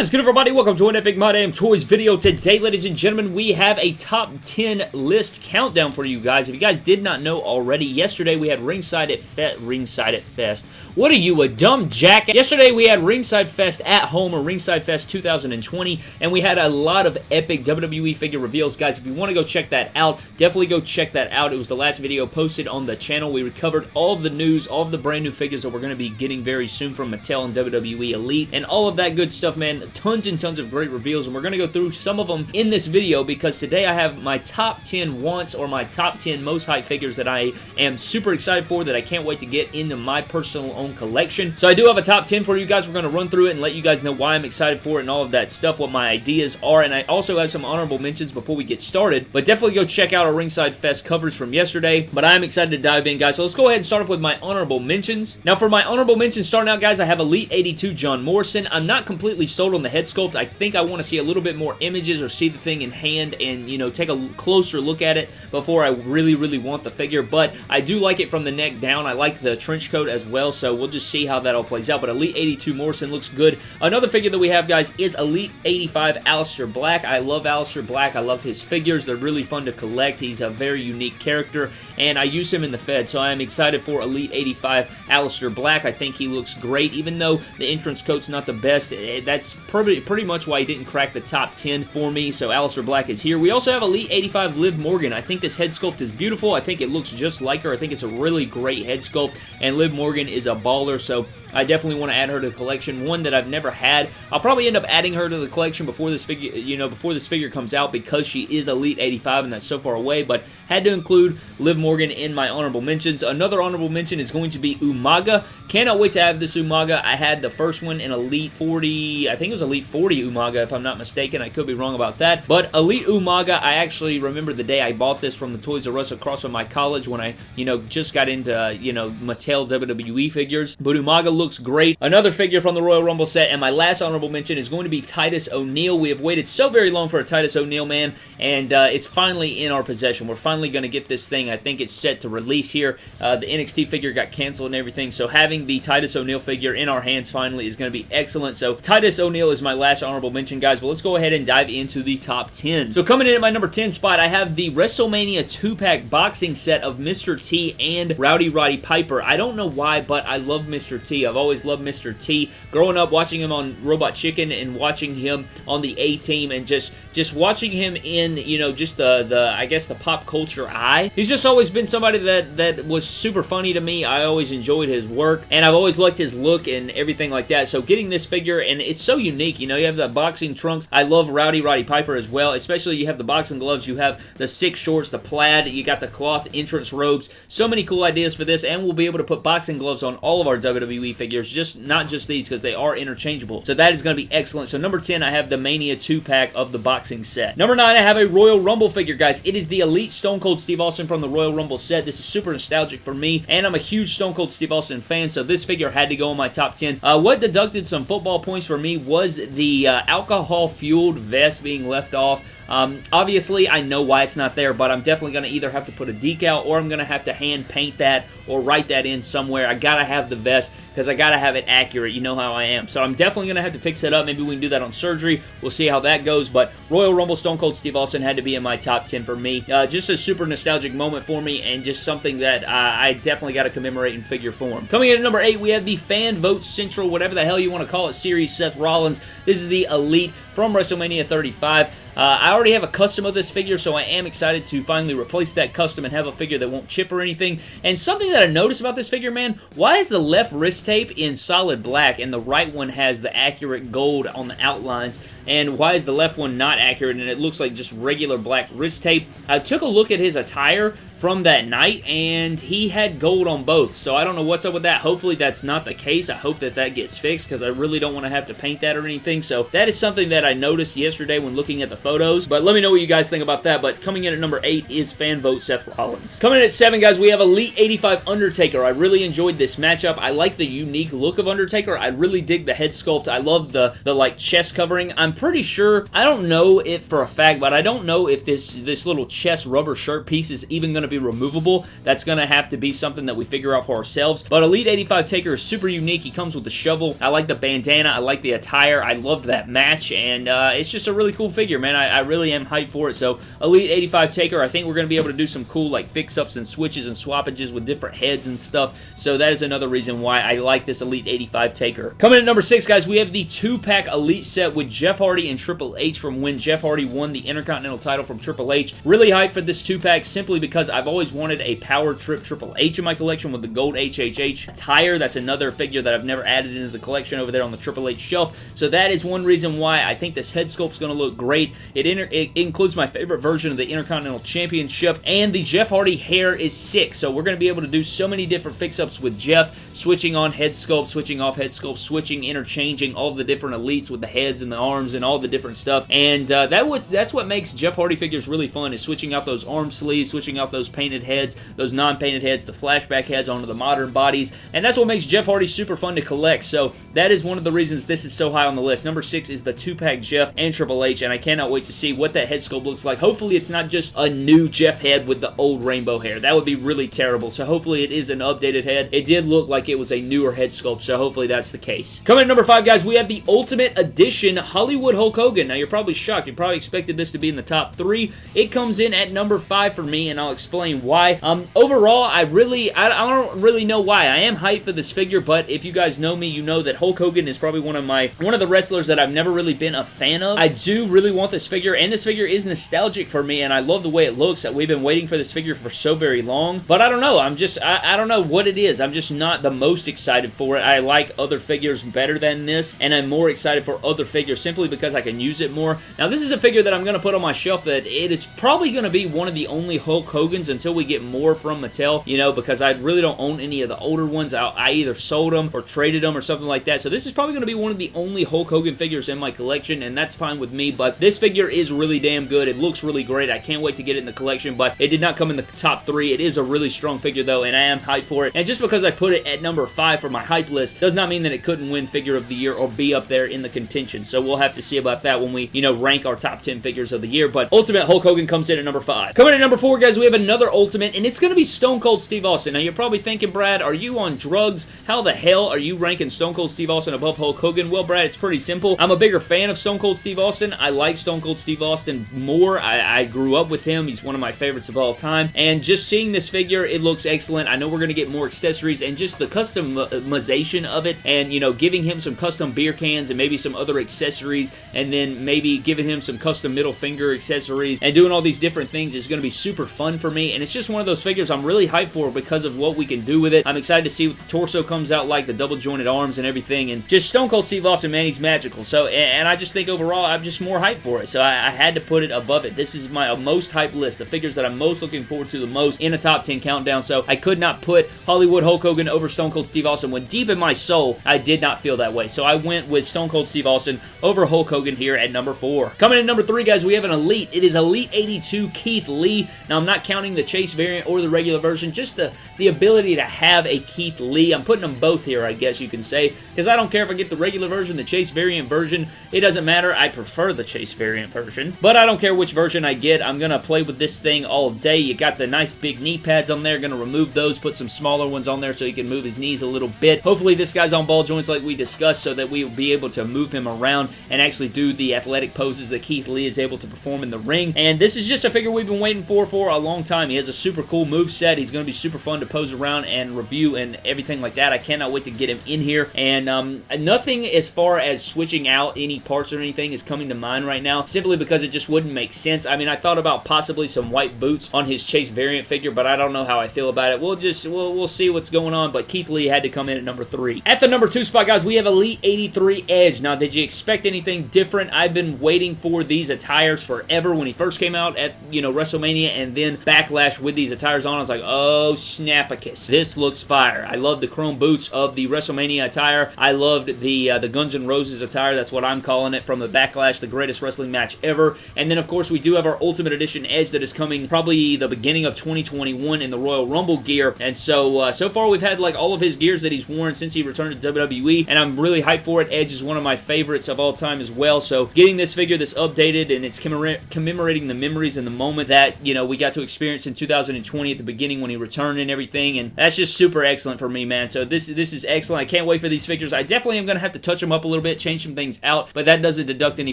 What is good everybody? Welcome to an Epic My Damn Toys video. Today, ladies and gentlemen, we have a top 10 list countdown for you guys. If you guys did not know already, yesterday we had Ringside at Fe Ringside at Fest. What are you, a dumb jack? Yesterday we had Ringside Fest at home, or Ringside Fest 2020, and we had a lot of epic WWE figure reveals. Guys, if you want to go check that out, definitely go check that out. It was the last video posted on the channel. We recovered all of the news, all of the brand new figures that we're going to be getting very soon from Mattel and WWE Elite, and all of that good stuff, man tons and tons of great reveals, and we're going to go through some of them in this video because today I have my top 10 wants or my top 10 most hype figures that I am super excited for that I can't wait to get into my personal own collection. So I do have a top 10 for you guys. We're going to run through it and let you guys know why I'm excited for it and all of that stuff, what my ideas are, and I also have some honorable mentions before we get started, but definitely go check out our Ringside Fest covers from yesterday, but I'm excited to dive in, guys. So let's go ahead and start off with my honorable mentions. Now, for my honorable mentions starting out, guys, I have Elite 82 John Morrison. I'm not completely sold on the head sculpt. I think I want to see a little bit more images or see the thing in hand and, you know, take a closer look at it before I really, really want the figure, but I do like it from the neck down. I like the trench coat as well, so we'll just see how that all plays out, but Elite 82 Morrison looks good. Another figure that we have, guys, is Elite 85 Aleister Black. I love Aleister Black. I love his figures. They're really fun to collect. He's a very unique character, and I use him in the Fed, so I am excited for Elite 85 Aleister Black. I think he looks great, even though the entrance coat's not the best. Eh, that's pretty, pretty much why he didn't crack the top 10 for me, so Aleister Black is here. We also have Elite 85 Liv Morgan. I think this head sculpt is beautiful. I think it looks just like her. I think it's a really great head sculpt, and Liv Morgan is a baller, so I definitely want to add her to the collection. One that I've never had. I'll probably end up adding her to the collection before this figure, you know, before this figure comes out because she is Elite 85 and that's so far away, but had to include Liv Morgan in my honorable mentions. Another honorable mention is going to be Umaga. Cannot wait to have this Umaga. I had the first one in Elite 40, I think it was Elite 40 Umaga if I'm not mistaken. I could be wrong about that, but Elite Umaga, I actually remember the day I bought this from the Toys R Us across from my college when I, you know, just got into, uh, you know, Mattel WWE figures, but Umaga looks great. Another figure from the Royal Rumble set, and my last honorable mention is going to be Titus O'Neil. We have waited so very long for a Titus O'Neil, man, and uh, it's finally in our possession. We're finally going to get this thing. I think it's set to release here. Uh, the NXT figure got canceled and everything, so having the Titus O'Neil figure in our hands finally is going to be excellent. So Titus O'Neil is my last honorable mention, guys, but let's go ahead and dive into the top 10. So coming in at my number 10 spot, I have the WrestleMania 2-pack boxing set of Mr. T and Rowdy Roddy Piper. I don't know why, but I love Mr. T. I've always loved Mr. T. Growing up, watching him on Robot Chicken and watching him on the A-Team and just just watching him in, you know, just the, the I guess, the pop culture eye. He's just always been somebody that, that was super funny to me. I always enjoyed his work, and I've always liked his look and everything like that. So getting this figure, and it's so unique, you know, you have the boxing trunks. I love Rowdy Roddy Piper as well, especially you have the boxing gloves, you have the six shorts, the plaid, you got the cloth entrance robes. So many cool ideas for this, and we'll be able to put boxing gloves on all of our WWE figures, just not just these, because they are interchangeable. So that is going to be excellent. So number 10, I have the Mania 2-pack of the boxing set. Number 9, I have a Royal Rumble figure, guys. It is the Elite Stone Cold Steve Austin from the Royal Rumble set. This is super nostalgic for me, and I'm a huge Stone Cold Steve Austin fan, so this figure had to go in my top 10. Uh, what deducted some football points for me was the uh, alcohol-fueled vest being left off. Um, obviously, I know why it's not there, but I'm definitely going to either have to put a decal or I'm going to have to hand paint that or write that in somewhere. I got to have the vest because I got to have it accurate. You know how I am. So I'm definitely going to have to fix that up. Maybe we can do that on surgery. We'll see how that goes, but Royal Rumble Stone Cold Steve Austin had to be in my top 10 for me. Uh, just a super nostalgic moment for me and just something that uh, I definitely got to commemorate in figure form. Coming in at number 8, we have the Fan Vote Central, whatever the hell you want to call it, series Seth Rollins. This is the Elite from WrestleMania 35. Uh, I already have a custom of this figure, so I am excited to finally replace that custom and have a figure that won't chip or anything. And something that I noticed about this figure, man, why is the left wrist tape in solid black and the right one has the accurate gold on the outlines? And why is the left one not accurate and it looks like just regular black wrist tape? I took a look at his attire from that night, and he had gold on both, so I don't know what's up with that. Hopefully that's not the case. I hope that that gets fixed, because I really don't want to have to paint that or anything, so that is something that I noticed yesterday when looking at the photos, but let me know what you guys think about that, but coming in at number 8 is fan vote Seth Rollins. Coming in at 7, guys, we have Elite 85 Undertaker. I really enjoyed this matchup. I like the unique look of Undertaker. I really dig the head sculpt. I love the, the like, chest covering. I'm pretty sure, I don't know it for a fact, but I don't know if this, this little chest rubber shirt piece is even going to be removable. That's going to have to be something that we figure out for ourselves. But Elite 85 Taker is super unique. He comes with the shovel. I like the bandana. I like the attire. I loved that match, and uh, it's just a really cool figure, man. I, I really am hyped for it. So Elite 85 Taker, I think we're going to be able to do some cool like fix-ups and switches and swappages with different heads and stuff. So that is another reason why I like this Elite 85 Taker. Coming at number six, guys, we have the two-pack Elite set with Jeff Hardy and Triple H from when Jeff Hardy won the Intercontinental title from Triple H. Really hyped for this two-pack simply because I've always wanted a Power Trip Triple H in my collection with the gold HHH attire. That's another figure that I've never added into the collection over there on the Triple H shelf. So that is one reason why I think this head sculpt's going to look great. It, it includes my favorite version of the Intercontinental Championship, and the Jeff Hardy hair is sick. So we're going to be able to do so many different fix-ups with Jeff, switching on head sculpt, switching off head sculpt, switching, interchanging all the different elites with the heads and the arms and all the different stuff. And uh, that would that's what makes Jeff Hardy figures really fun is switching out those arm sleeves, switching out those painted heads, those non-painted heads, the flashback heads onto the modern bodies, and that's what makes Jeff Hardy super fun to collect. So that is one of the reasons this is so high on the list. Number six is the two-pack Jeff and Triple H, and I cannot wait to see what that head sculpt looks like. Hopefully it's not just a new Jeff head with the old rainbow hair. That would be really terrible. So hopefully it is an updated head. It did look like it was a newer head sculpt, so hopefully that's the case. Coming at number five, guys, we have the Ultimate Edition Hollywood Hulk Hogan. Now, you're probably shocked. You probably expected this to be in the top three. It comes in at number five for me, and I'll explain why. Um, overall, I really, I, I don't really know why. I am hyped for this figure, but if you guys know me, you know that Hulk Hogan is probably one of my, one of the wrestlers that I've never really been a fan of. I do really want this figure, and this figure is nostalgic for me, and I love the way it looks. That We've been waiting for this figure for so very long, but I don't know. I'm just, I, I don't know what it is. I'm just not the most excited for it. I like other figures better than this, and I'm more excited for other figures simply because I can use it more. Now, this is a figure that I'm going to put on my shelf that it is probably going to be one of the only Hulk Hogan's until we get more from Mattel, you know, because I really don't own any of the older ones. I, I either sold them or traded them or something like that, so this is probably going to be one of the only Hulk Hogan figures in my collection, and that's fine with me, but this figure is really damn good. It looks really great. I can't wait to get it in the collection, but it did not come in the top three. It is a really strong figure, though, and I am hyped for it, and just because I put it at number five for my hype list does not mean that it couldn't win figure of the year or be up there in the contention, so we'll have to see about that when we, you know, rank our top 10 figures of the year, but Ultimate Hulk Hogan comes in at number 5. Coming at number 4, guys, we have another Ultimate, and it's going to be Stone Cold Steve Austin. Now, you're probably thinking, Brad, are you on drugs? How the hell are you ranking Stone Cold Steve Austin above Hulk Hogan? Well, Brad, it's pretty simple. I'm a bigger fan of Stone Cold Steve Austin. I like Stone Cold Steve Austin more. I, I grew up with him. He's one of my favorites of all time, and just seeing this figure, it looks excellent. I know we're going to get more accessories, and just the customization of it, and, you know, giving him some custom beer cans and maybe some other accessories, and then maybe giving him some custom middle finger accessories, and doing all these different things is going to be super fun for me, and it's just one of those figures I'm really hyped for because of what we can do with it. I'm excited to see what the torso comes out like, the double jointed arms and everything, and just Stone Cold Steve Austin, man, he's magical. So, and I just think overall, I'm just more hyped for it, so I, I had to put it above it. This is my uh, most hyped list, the figures that I'm most looking forward to the most in a top 10 countdown, so I could not put Hollywood Hulk Hogan over Stone Cold Steve Austin when deep in my soul, I did not feel that way. So I went with Stone Cold Steve Austin over Hulk Hogan here at number 4. Coming in number 3, guys, we have an Elite. It is Elite 82 Keith Lee. Now, I'm not counting the Chase variant or the regular version, just the, the ability to have a Keith Lee. I'm putting them both here, I guess you can say, because I don't care if I get the regular version, the Chase variant version. It doesn't matter. I prefer the Chase variant version, but I don't care which version I get. I'm going to play with this thing all day. You got the nice big knee pads on there. Going to remove those, put some smaller ones on there so he can move his knees a little bit. Hopefully this guy's on ball joints like we discussed so that we will be able to move him around and actually do the athletic poses that Keith Lee is able to perform in the ring. And this is just a figure we've been waiting for for a long time. He has a super cool move set. He's going to be super fun to pose around and review and everything like that. I cannot wait to get him in here. And um, nothing as far as switching out any parts or anything is coming to mind right now simply because it just wouldn't make sense. I mean, I thought about possibly some white boots on his Chase variant figure, but I don't know how I feel about it. We'll just, we'll, we'll see what's going on, but Keith Lee had to come in at number three. At the number two spot, guys, we have Elite 83 Edge. Now, did you expect anything different? I've been waiting for these attires forever when he first came out at, you know, WrestleMania and then Backlash with these attires on. I was like, oh, snapicus. This looks fire. I love the chrome boots of the WrestleMania attire. I loved the, uh, the Guns N' Roses attire. That's what I'm calling it from the Backlash, the greatest wrestling match ever. And then, of course, we do have our Ultimate Edition Edge that is coming probably the beginning of 2021 in the Royal Rumble gear. And so, uh, so far we've had like all of his gears that he's worn since he returned to WWE. And I'm really hyped for it. Edge is one of my favorites of all time as well. So getting this figure that's updated and it's commemorating the memories and the moments that, you know, we got to experience in 2020 at the beginning when he returned and everything, and that's just super excellent for me, man. So this this is excellent. I can't wait for these figures. I definitely am going to have to touch them up a little bit, change some things out, but that doesn't deduct any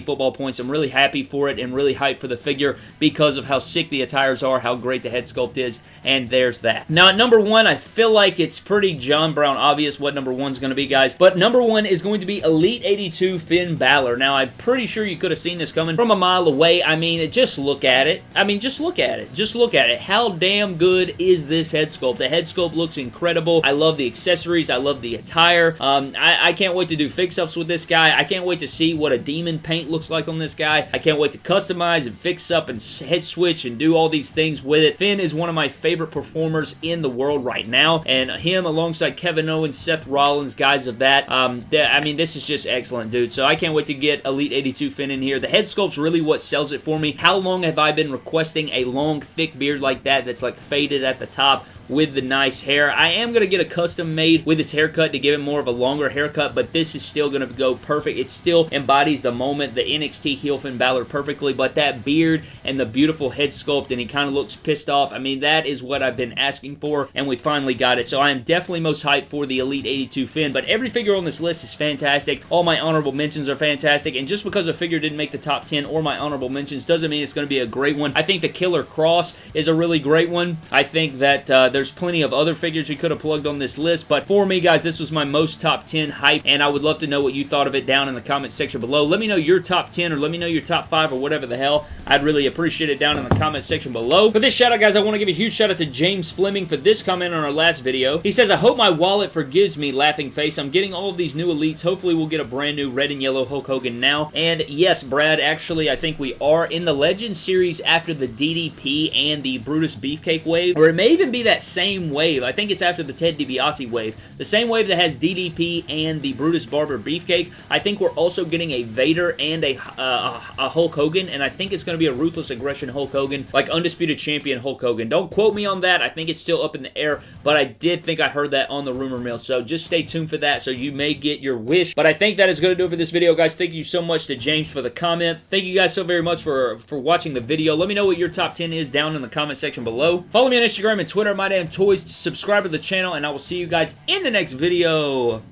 football points. I'm really happy for it and really hyped for the figure because of how sick the attires are, how great the head sculpt is, and there's that. Now, at number one, I feel like it's pretty John Brown obvious what number one's going to be, guys, but number one is going to be Elite 82 Finn Balor. Now, I'm pretty sure you could have seen this coming from a mile away. I mean, just look at it. I mean, just look at it. Just look at it. How damn good is this head sculpt? The head sculpt looks incredible. I love the accessories. I love the attire. Um, I, I can't wait to do fix-ups with this guy. I can't wait to see what a demon paint looks like on this guy. I can't wait to customize and fix up and head switch and do all these things with it. Finn is one of my favorite performers in the world right now, and him alongside Kevin Owens, Seth Rollins, guys of that, um, I mean, this is just excellent, dude. So I can't wait to get Elite 82 Finn in here. The head sculpt's really what sells it for me. How long have I been requesting a long, thick beard like that that's like faded at the top? With the nice hair. I am going to get a custom made with this haircut to give it more of a longer haircut, but this is still going to go perfect. It still embodies the moment, the NXT heel Finn Balor perfectly, but that beard and the beautiful head sculpt, and he kind of looks pissed off. I mean, that is what I've been asking for, and we finally got it. So I am definitely most hyped for the Elite 82 Finn, but every figure on this list is fantastic. All my honorable mentions are fantastic, and just because a figure didn't make the top 10 or my honorable mentions doesn't mean it's going to be a great one. I think the Killer Kross is a really great one. I think that uh, there's plenty of other figures you could have plugged on this list, but for me, guys, this was my most top 10 hype, and I would love to know what you thought of it down in the comment section below. Let me know your top 10, or let me know your top 5, or whatever the hell. I'd really appreciate it down in the comment section below. For this shout out, guys, I want to give a huge shout out to James Fleming for this comment on our last video. He says, I hope my wallet forgives me, laughing face. I'm getting all of these new elites. Hopefully, we'll get a brand new red and yellow Hulk Hogan now. And yes, Brad, actually, I think we are in the Legend series after the DDP and the Brutus Beefcake wave, or it may even be that same wave. I think it's after the Ted DiBiase wave. The same wave that has DDP and the Brutus Barber Beefcake. I think we're also getting a Vader and a, uh, a Hulk Hogan, and I think it's going to be a Ruthless Aggression Hulk Hogan, like Undisputed Champion Hulk Hogan. Don't quote me on that. I think it's still up in the air, but I did think I heard that on the rumor mill, so just stay tuned for that so you may get your wish. But I think that is going to do it for this video, guys. Thank you so much to James for the comment. Thank you guys so very much for, for watching the video. Let me know what your top 10 is down in the comment section below. Follow me on Instagram and Twitter, My Damn Toys subscribe to the channel, and I will see you guys in the next video.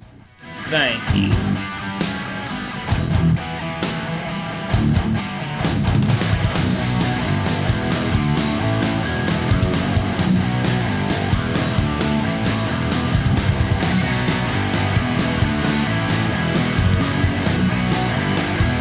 Thank you.